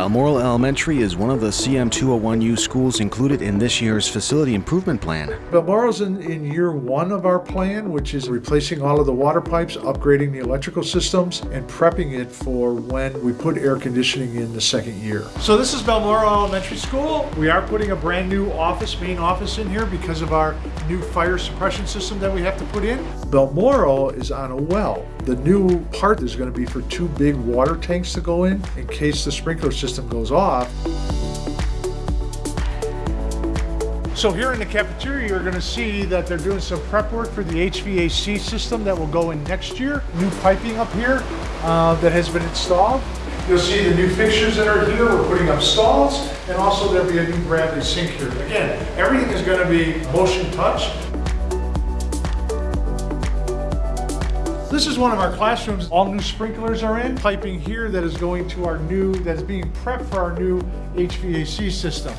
Balmoral Elementary is one of the CM201U schools included in this year's facility improvement plan. Balmoral's in, in year one of our plan, which is replacing all of the water pipes, upgrading the electrical systems, and prepping it for when we put air conditioning in the second year. So this is Balmoral Elementary School. We are putting a brand new office, main office in here because of our new fire suppression system that we have to put in. Balmoral is on a well. The new part is going to be for two big water tanks to go in in case the sprinkler system goes off. So here in the cafeteria, you're gonna see that they're doing some prep work for the HVAC system that will go in next year. New piping up here uh, that has been installed. You'll see the new fixtures that are here. We're putting up stalls, and also there'll be a new Bradley sink here. Again, everything is gonna be motion touch. This is one of our classrooms. All new sprinklers are in. Piping here that is going to our new, that is being prepped for our new HVAC system.